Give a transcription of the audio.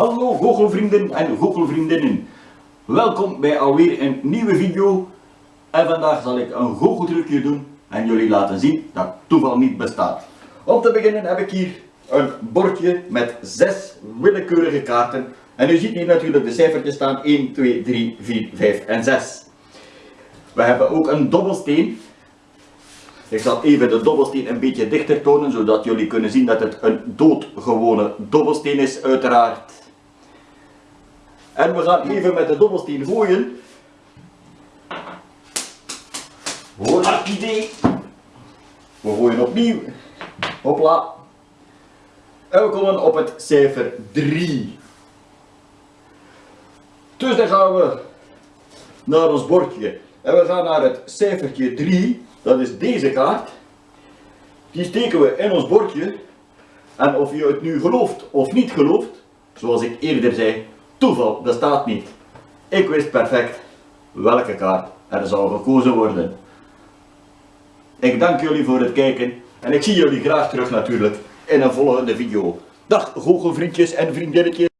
Hallo goochelvrienden en goochelvriendinnen. Welkom bij alweer een nieuwe video. En vandaag zal ik een goocheltrucje doen en jullie laten zien dat toeval niet bestaat. Om te beginnen heb ik hier een bordje met zes willekeurige kaarten. En u ziet hier natuurlijk de cijfertjes staan 1, 2, 3, 4, 5 en 6. We hebben ook een dobbelsteen. Ik zal even de dobbelsteen een beetje dichter tonen, zodat jullie kunnen zien dat het een doodgewone dobbelsteen is, uiteraard. En we gaan even met de dobbelsteen gooien. Dat idee. We gooien opnieuw. Hopla. En we komen op het cijfer 3. Dus dan gaan we naar ons bordje. En we gaan naar het cijfertje 3. Dat is deze kaart. Die steken we in ons bordje. En of je het nu gelooft of niet gelooft, zoals ik eerder zei, toeval bestaat niet. Ik wist perfect welke kaart er zou gekozen worden. Ik dank jullie voor het kijken en ik zie jullie graag terug natuurlijk in een volgende video. Dag goochelvriendjes en vriendinnetjes.